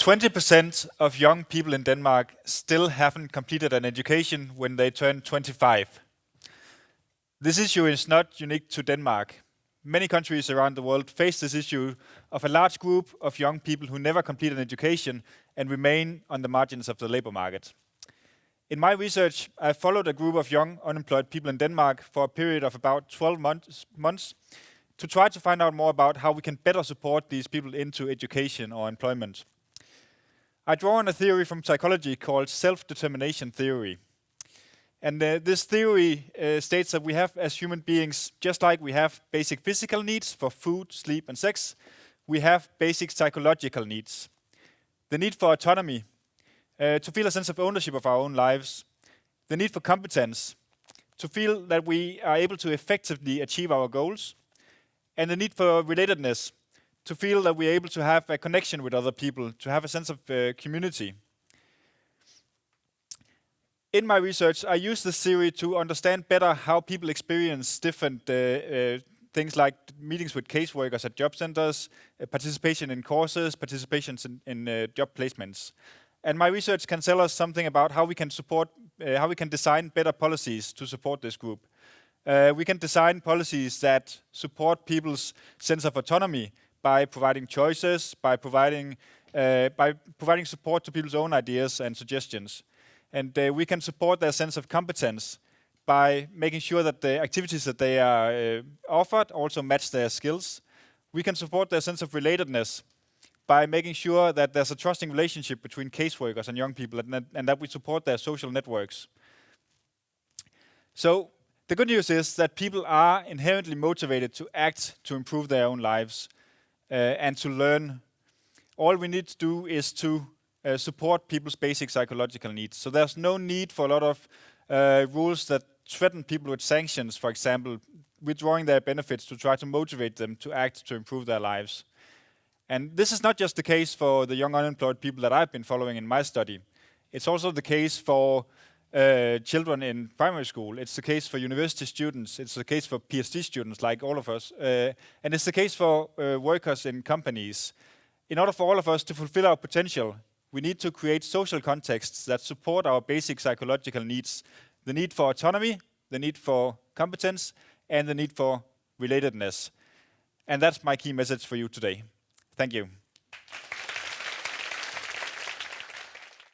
20% of young people in Denmark still haven't completed an education when they turn 25. This issue is not unique to Denmark. Many countries around the world face this issue of a large group of young people who never complete an education and remain on the margins of the labor market. In my research, I followed a group of young unemployed people in Denmark for a period of about 12 months, months to try to find out more about how we can better support these people into education or employment. I draw on a theory from psychology called self-determination theory. And uh, this theory uh, states that we have, as human beings, just like we have basic physical needs for food, sleep, and sex, we have basic psychological needs. The need for autonomy, uh, to feel a sense of ownership of our own lives, the need for competence, to feel that we are able to effectively achieve our goals, and the need for relatedness, to feel that we're able to have a connection with other people, to have a sense of uh, community. In my research, I use this theory to understand better how people experience different uh, uh, things like meetings with caseworkers at job centers, uh, participation in courses, participations in, in uh, job placements. And my research can tell us something about how we can support, how we can design better policies to support this group. Uh, we can design policies that support people's sense of autonomy by providing choices, by providing, uh, by providing support to people's own ideas and suggestions. And uh, we can support their sense of competence by making sure that the activities that they are uh, offered also match their skills. We can support their sense of relatedness by making sure that there's a trusting relationship between caseworkers and young people and that, and that we support their social networks. So the good news is that people are inherently motivated to act to improve their own lives and to learn. All we need to do is to uh, support people's basic psychological needs. So there's no need for a lot of uh, rules that threaten people with sanctions, for example, withdrawing their benefits to try to motivate them to act to improve their lives. And this is not just the case for the young unemployed people that I've been following in my study. It's also the case for uh, children in primary school. It's the case for university students. It's the case for PhD students like all of us. Uh, and it's the case for uh, workers in companies. In order for all of us to fulfill our potential, we need to create social contexts that support our basic psychological needs. The need for autonomy, the need for competence, and the need for relatedness. And that's my key message for you today. Thank you.